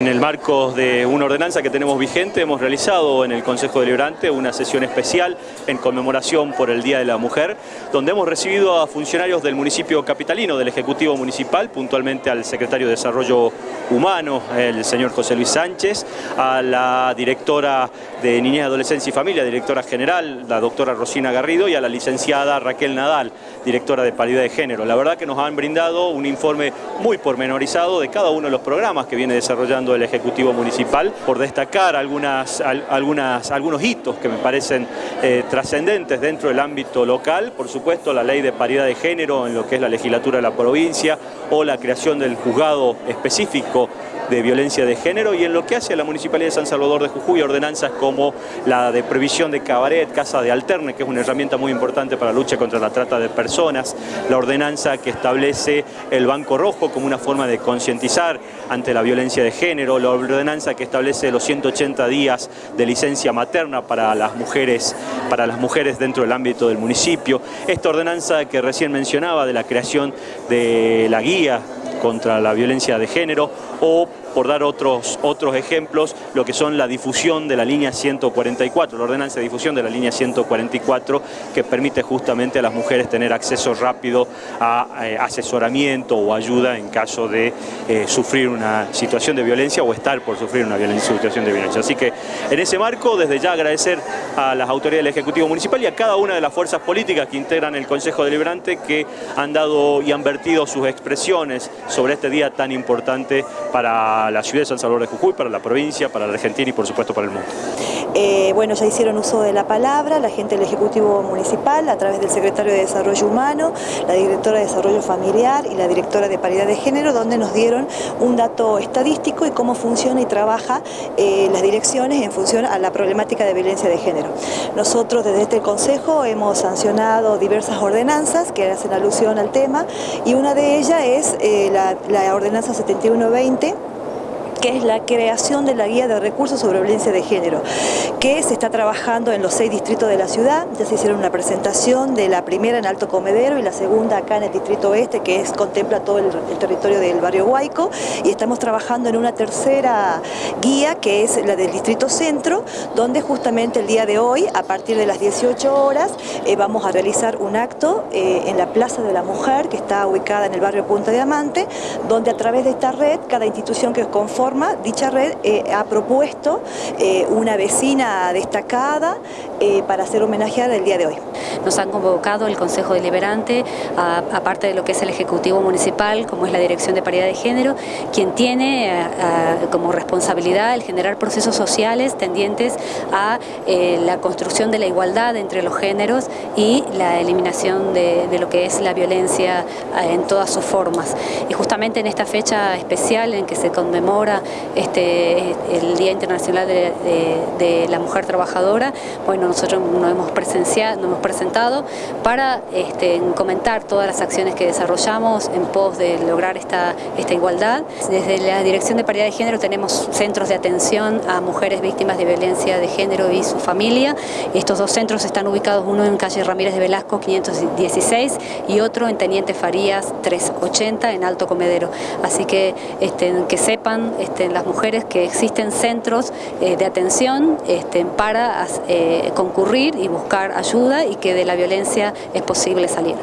En el marco de una ordenanza que tenemos vigente, hemos realizado en el Consejo Deliberante una sesión especial en conmemoración por el Día de la Mujer, donde hemos recibido a funcionarios del municipio capitalino, del Ejecutivo Municipal, puntualmente al Secretario de Desarrollo Humano, el señor José Luis Sánchez, a la directora de Niñez, Adolescencia y Familia, directora general, la doctora Rosina Garrido, y a la licenciada Raquel Nadal, directora de Paridad de Género. La verdad que nos han brindado un informe muy pormenorizado de cada uno de los programas que viene desarrollando el Ejecutivo Municipal, por destacar algunas, algunas, algunos hitos que me parecen eh, trascendentes dentro del ámbito local, por supuesto la ley de paridad de género en lo que es la legislatura de la provincia o la creación del juzgado específico de violencia de género y en lo que hace a la Municipalidad de San Salvador de Jujuy, ordenanzas como la de previsión de cabaret, casa de alterne, que es una herramienta muy importante para la lucha contra la trata de personas, la ordenanza que establece el Banco Rojo como una forma de concientizar ante la violencia de género, la ordenanza que establece los 180 días de licencia materna para las mujeres, para las mujeres dentro del ámbito del municipio, esta ordenanza que recién mencionaba de la creación de la guía contra la violencia de género o por dar otros, otros ejemplos, lo que son la difusión de la línea 144, la ordenanza de difusión de la línea 144, que permite justamente a las mujeres tener acceso rápido a eh, asesoramiento o ayuda en caso de eh, sufrir una situación de violencia o estar por sufrir una situación de violencia. Así que en ese marco, desde ya agradecer a las autoridades del Ejecutivo Municipal y a cada una de las fuerzas políticas que integran el Consejo Deliberante que han dado y han vertido sus expresiones sobre este día tan importante para la ciudad de San Salvador de Jujuy, para la provincia, para la Argentina y por supuesto para el mundo. Eh, bueno, ya hicieron uso de la palabra la gente del Ejecutivo Municipal a través del Secretario de Desarrollo Humano, la Directora de Desarrollo Familiar y la Directora de Paridad de Género, donde nos dieron un dato estadístico y cómo funciona y trabaja eh, las direcciones en función a la problemática de violencia de género. Nosotros desde este Consejo hemos sancionado diversas ordenanzas que hacen alusión al tema y una de ellas es eh, la, la ordenanza 7120 que es la creación de la guía de recursos sobre violencia de género, que se está trabajando en los seis distritos de la ciudad, ya se hicieron una presentación de la primera en Alto Comedero y la segunda acá en el distrito oeste, que contempla todo el, territorio del barrio Huayco, y estamos trabajando en una tercera guía, que es la del distrito centro, donde justamente el día de hoy, a partir de las 18 horas, eh, vamos a realizar un acto eh, en la Plaza de la Mujer, que está ubicada en el barrio Punta Diamante, donde a través de esta red, cada institución que conforma dicha red eh, ha propuesto eh, una vecina destacada eh, para hacer homenajeada el día de hoy. Nos han convocado el Consejo Deliberante, aparte de lo que es el Ejecutivo Municipal, como es la Dirección de Paridad de Género, quien tiene como responsabilidad el generar procesos sociales tendientes a la construcción de la igualdad entre los géneros y la eliminación de, de lo que es la violencia en todas sus formas. Y justamente en esta fecha especial en que se conmemora este, el Día Internacional de, la Mujer Trabajadora, bueno, nosotros nos hemos, presenciado, hemos presentado para este, comentar todas las acciones que desarrollamos en pos de lograr esta, esta igualdad. Desde la Dirección de Paridad de Género tenemos centros de atención a mujeres víctimas de violencia de género y su familia. Estos dos centros están ubicados, uno en calle Ramírez de Velasco 516 y otro en Teniente Farías 380 en Alto Comedero. Así que este, que sepan este, las mujeres que existen centros eh, de atención este, para eh, concurrir y buscar ayuda y que de la violencia es posible salir.